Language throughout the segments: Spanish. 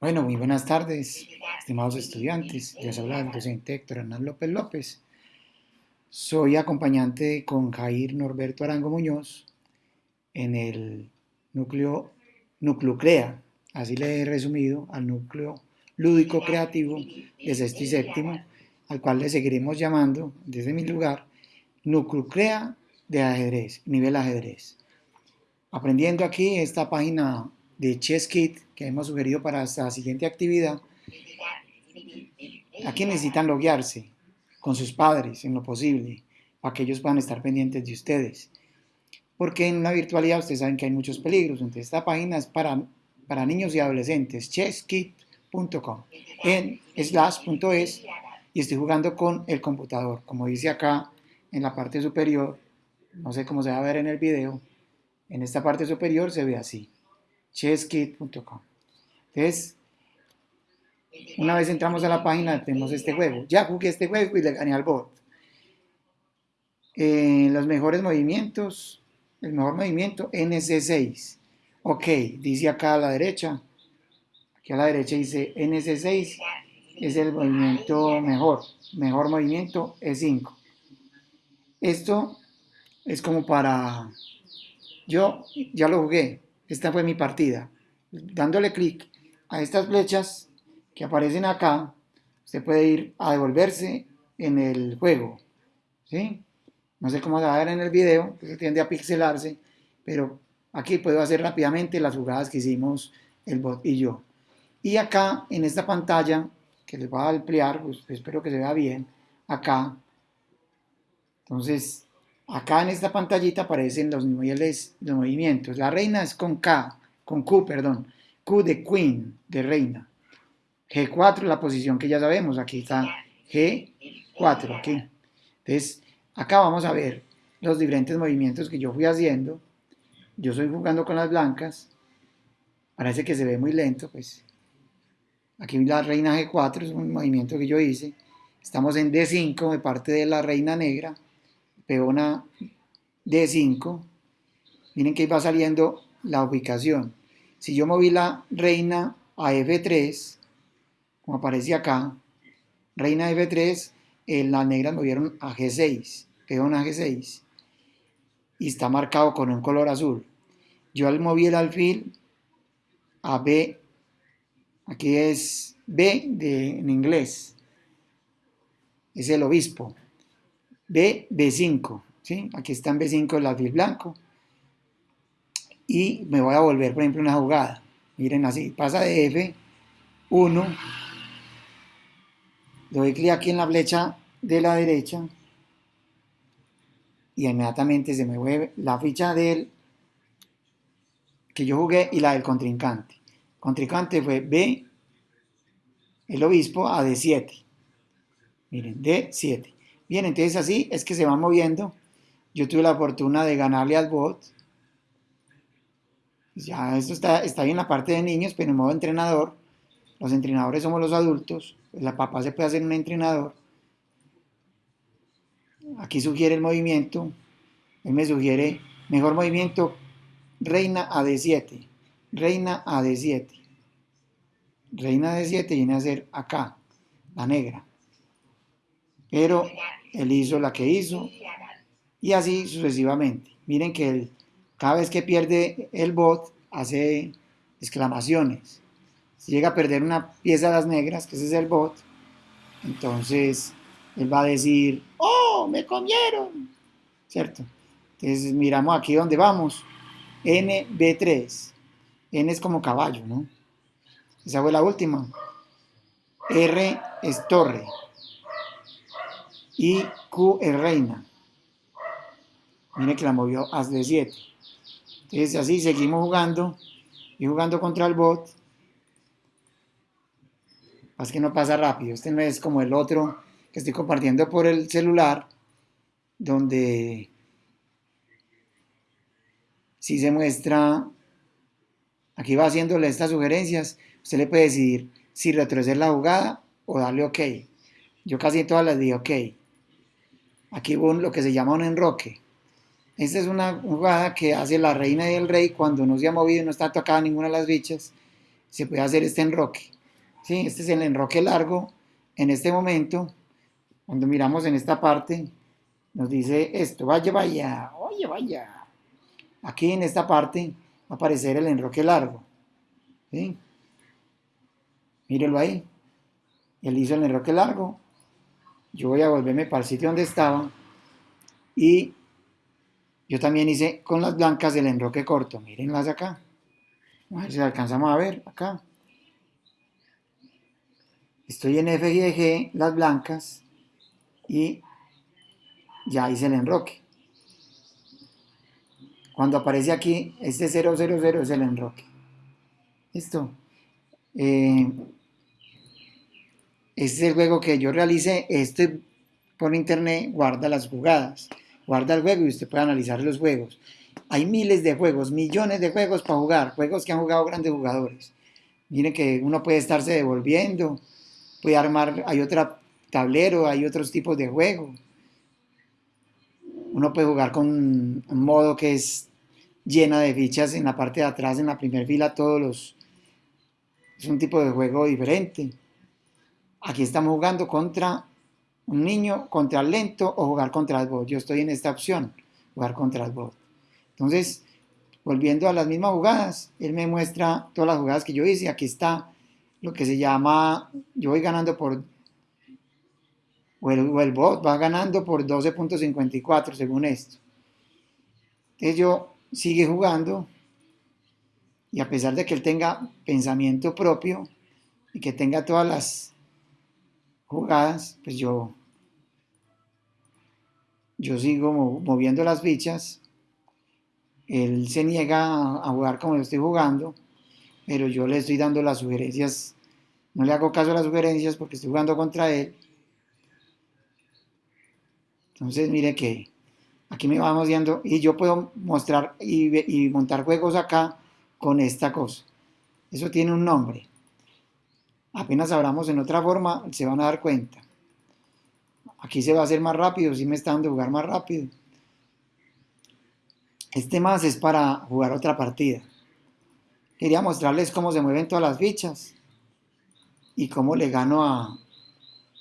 Bueno, muy buenas tardes, estimados estudiantes. Les habla el docente Héctor Hernán López López. Soy acompañante con Jair Norberto Arango Muñoz en el núcleo Nuclucrea, así le he resumido al núcleo lúdico creativo de sexto y séptimo, al cual le seguiremos llamando desde mi lugar Nuclucrea de ajedrez, nivel ajedrez. Aprendiendo aquí esta página de ChessKit que hemos sugerido para esta siguiente actividad, aquí necesitan loguearse con sus padres en lo posible, para que ellos puedan estar pendientes de ustedes. Porque en la virtualidad ustedes saben que hay muchos peligros, entonces esta página es para, para niños y adolescentes, en slash.es, y estoy jugando con el computador, como dice acá en la parte superior, no sé cómo se va a ver en el video, en esta parte superior se ve así chesskit.com. Entonces, una vez entramos a la página, tenemos este juego. Ya jugué este juego y le gané al bot. Eh, los mejores movimientos, el mejor movimiento, NC6. Ok, dice acá a la derecha, aquí a la derecha dice NC6 es el movimiento mejor, mejor movimiento E5. Esto es como para, yo ya lo jugué, esta fue mi partida. Dándole clic a estas flechas que aparecen acá, se puede ir a devolverse en el juego. ¿sí? No sé cómo se va a ver en el video, que tiende a pixelarse, pero aquí puedo hacer rápidamente las jugadas que hicimos el bot y yo. Y acá, en esta pantalla, que les voy a ampliar, pues espero que se vea bien, acá, entonces Acá en esta pantallita aparecen los niveles de movimientos. La reina es con K, con Q, perdón. Q de Queen, de reina. G4, la posición que ya sabemos. Aquí está G4, aquí. Entonces, acá vamos a ver los diferentes movimientos que yo fui haciendo. Yo estoy jugando con las blancas. Parece que se ve muy lento, pues. Aquí la reina G4 es un movimiento que yo hice. Estamos en D5 de parte de la reina negra peona D5, miren que va saliendo la ubicación. Si yo moví la reina a F3, como aparece acá, reina F3, eh, las negras movieron a G6, peón a G6, y está marcado con un color azul. Yo al moví el alfil a B, aquí es B de, en inglés, es el obispo. B, B5, ¿sí? Aquí está en B5 el alfil blanco. Y me voy a volver, por ejemplo, una jugada. Miren así, pasa de F1, doy clic aquí en la flecha de la derecha y inmediatamente se me mueve la ficha del que yo jugué y la del contrincante. Contrincante fue B, el obispo, a D7. Miren, D7. Bien, entonces así es que se va moviendo. Yo tuve la fortuna de ganarle al bot. Ya esto está, está ahí en la parte de niños, pero en modo entrenador. Los entrenadores somos los adultos. La papá se puede hacer un entrenador. Aquí sugiere el movimiento. Él me sugiere mejor movimiento. Reina a D7. Reina a D7. Reina a D7 viene a ser acá, la negra. Pero él hizo la que hizo y así sucesivamente. Miren que cada vez que pierde el bot hace exclamaciones. Si llega a perder una pieza de las negras, que ese es el bot, entonces él va a decir, ¡Oh, me comieron! ¿Cierto? Entonces miramos aquí donde vamos. NB3. N es como caballo, ¿no? Esa fue la última. R es torre y Q es reina. Mire que la movió a D7. Entonces así seguimos jugando y jugando contra el bot. Más que no pasa rápido. Este no es como el otro que estoy compartiendo por el celular, donde si se muestra, aquí va haciéndole estas sugerencias, usted le puede decir si retroceder la jugada o darle OK. Yo casi todas las di OK. Aquí hubo lo que se llama un enroque. Esta es una jugada que hace la reina y el rey cuando no se ha movido y no está tocada ninguna de las bichas. Se puede hacer este enroque. ¿Sí? Este es el enroque largo. En este momento, cuando miramos en esta parte, nos dice esto, vaya, vaya, oye, vaya. Aquí en esta parte aparecer el enroque largo. ¿Sí? Mírelo ahí. Él hizo el enroque largo. Yo voy a volverme para el sitio donde estaba. Y yo también hice con las blancas el enroque corto. Mírenlas acá. A ver si alcanzamos a ver acá. Estoy en F y G, las blancas. Y ya hice el enroque. Cuando aparece aquí, este 000 es el enroque. Listo. Eh, este es el juego que yo realicé. Este por internet guarda las jugadas, guarda el juego y usted puede analizar los juegos. Hay miles de juegos, millones de juegos para jugar, juegos que han jugado grandes jugadores. Miren que uno puede estarse devolviendo, puede armar, hay otro tablero, hay otros tipos de juego. Uno puede jugar con un modo que es llena de fichas en la parte de atrás, en la primera fila, todos los... Es un tipo de juego diferente. Aquí estamos jugando contra un niño, contra el lento o jugar contra el bot. Yo estoy en esta opción, jugar contra el bot. Entonces, volviendo a las mismas jugadas, él me muestra todas las jugadas que yo hice. Aquí está lo que se llama, yo voy ganando por, o el, bot va ganando por 12.54 según esto. Entonces yo sigue jugando y a pesar de que él tenga pensamiento propio y que tenga todas las jugadas, pues yo, yo sigo moviendo las fichas. Él se niega a jugar como yo estoy jugando, pero yo le estoy dando las sugerencias. No le hago caso a las sugerencias porque estoy jugando contra él. Entonces, mire que aquí me vamos viendo y yo puedo mostrar y, montar juegos acá con esta cosa. Eso tiene un nombre apenas abramos en otra forma, se van a dar cuenta. Aquí se va a hacer más rápido, si me está dando jugar más rápido. Este más es para jugar otra partida. Quería mostrarles cómo se mueven todas las fichas y cómo le gano a...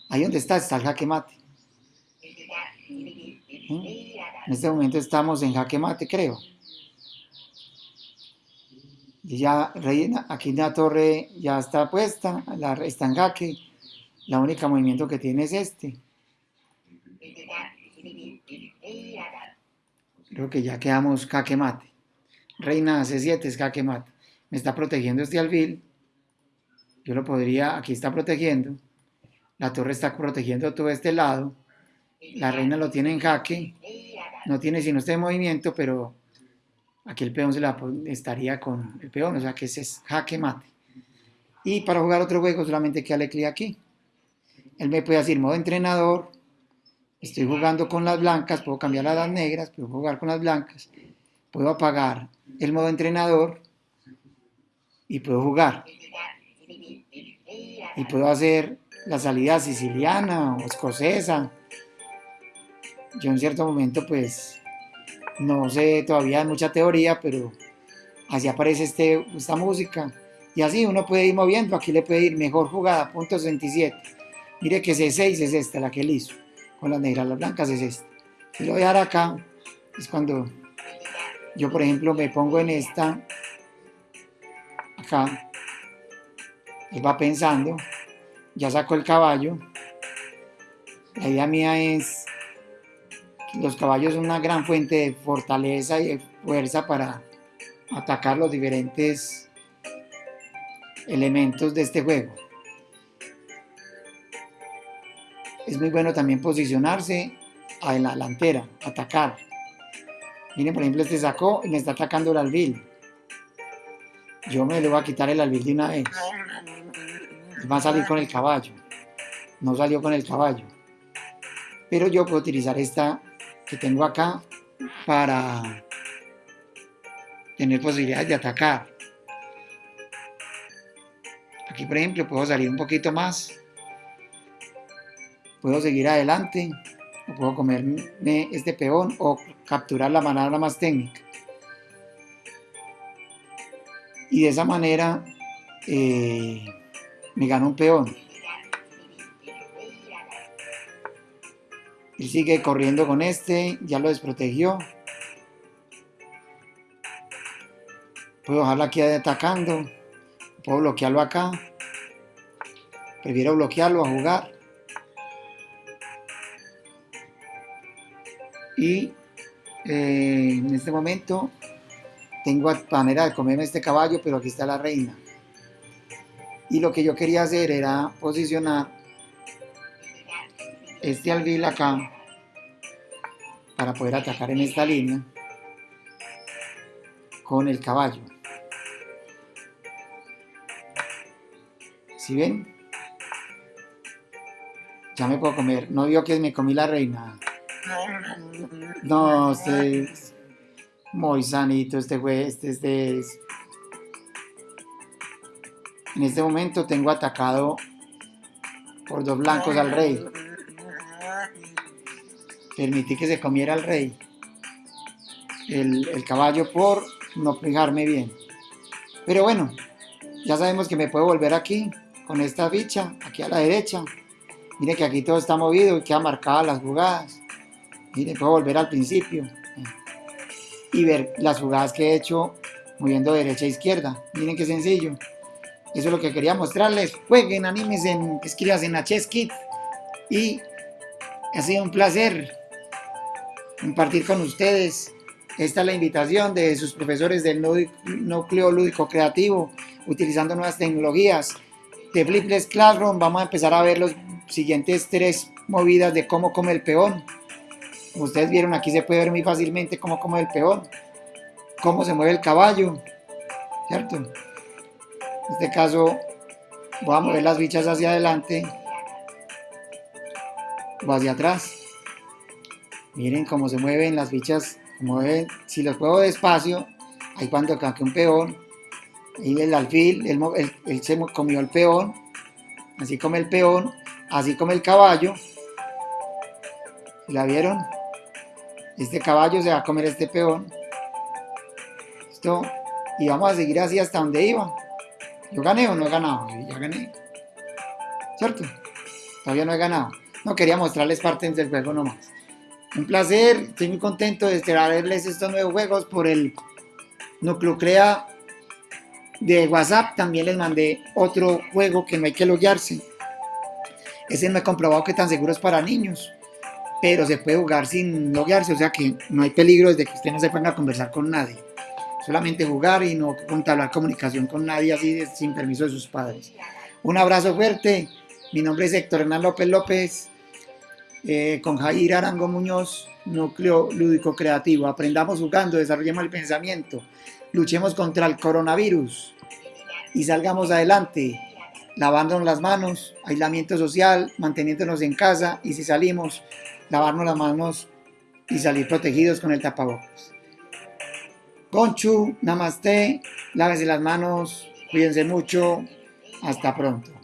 Ahí donde está, está el jaque mate. En este momento estamos en jaque mate, creo ya reina, aquí la torre ya está puesta, la, está en jaque, la única movimiento que tiene es este. Creo que ya quedamos jaque mate. Reina C7 es jaque mate. Me está protegiendo este alfil. Yo lo podría, aquí está protegiendo. La torre está protegiendo todo este lado. La reina lo tiene en jaque. No tiene sino este movimiento, pero Aquí el peón se la estaría con el peón, o sea que ese es jaque mate. Y para jugar otro juego solamente que clic aquí. Él me puede decir modo entrenador, estoy jugando con las blancas, puedo cambiar a las negras, puedo jugar con las blancas, puedo apagar el modo entrenador y puedo jugar. Y puedo hacer la salida siciliana o escocesa. Yo en cierto momento pues no sé todavía mucha teoría, pero así aparece este, esta música. Y así uno puede ir moviendo, aquí le puede ir mejor jugada, punto 67. Mire que C6 es esta, la que él hizo. Con las negras, las blancas es esta. Si lo voy a dar acá, es cuando yo por ejemplo me pongo en esta, acá, él va pensando, ya sacó el caballo. La idea mía es los caballos son una gran fuente de fortaleza y de fuerza para atacar los diferentes elementos de este juego. Es muy bueno también posicionarse en la delantera, atacar. Miren, por ejemplo, este sacó y me está atacando el albil. Yo me le voy a quitar el albil de una vez. Va a salir con el caballo. No salió con el caballo. Pero yo puedo utilizar esta que tengo acá para tener posibilidades de atacar. Aquí, por ejemplo, puedo salir un poquito más. Puedo seguir adelante. O puedo comerme este peón o capturar la manada más técnica. Y de esa manera eh, me gano un peón. Sigue corriendo con este, ya lo desprotegió. Puedo dejarlo aquí atacando. Puedo bloquearlo acá. Prefiero bloquearlo a jugar. Y eh, en este momento tengo manera de comerme este caballo, pero aquí está la reina. Y lo que yo quería hacer era posicionar este albil acá para poder atacar en esta línea con el caballo. ¿Sí ven? Ya me puedo comer. No vio que me comí la reina. No, este es muy sanito este güey. Este, este es... En este momento tengo atacado por dos blancos al rey permití que se comiera el rey, el, caballo por no fijarme bien. Pero bueno, ya sabemos que me puedo volver aquí, con esta ficha, aquí a la derecha. Mire que aquí todo está movido y queda marcadas las jugadas. Mire, puedo volver al principio y ver las jugadas que he hecho moviendo derecha e izquierda. Miren qué sencillo. Eso es lo que quería mostrarles. Jueguen, animes, en, escribas en HSKit. Y ha sido un placer compartir con ustedes. Esta es la invitación de sus profesores del núcleo lúdico creativo, utilizando nuevas tecnologías. De Flipless Classroom vamos a empezar a ver los siguientes tres movidas de cómo come el peón. Ustedes vieron, aquí se puede ver muy fácilmente cómo come el peón, cómo se mueve el caballo, ¿cierto? En este caso, voy a mover las fichas hacia adelante o hacia atrás. Miren cómo se mueven las fichas, mueven, si los juego despacio, ahí cuando cae un peón, y el alfil, él, se comió el peón, así come el peón, así come el caballo, ¿la vieron? Este caballo se va a comer este peón, esto, y vamos a seguir así hasta donde iba. ¿Yo gané o no he ganado? ya gané, ¿cierto? Todavía no he ganado. No quería mostrarles partes del juego nomás. Un placer, estoy muy contento de traerles estos nuevos juegos por el Núcleo Crea de WhatsApp. También les mandé otro juego que no hay que loguearse. Ese no he comprobado que tan seguro es para niños, pero se puede jugar sin loguearse, o sea que no hay peligro desde que usted no se ponga a conversar con nadie. Solamente jugar y no contablar comunicación con nadie así sin permiso de sus padres. Un abrazo fuerte. Mi nombre es Héctor Hernán López López eh, con Jair Arango Muñoz, Núcleo Lúdico Creativo. Aprendamos jugando, desarrollemos el pensamiento, luchemos contra el coronavirus y salgamos adelante, lavándonos las manos, aislamiento social, manteniéndonos en casa y si salimos, lavarnos las manos y salir protegidos con el tapabocas. Conchu, namaste, lávese las manos, cuídense mucho, hasta pronto.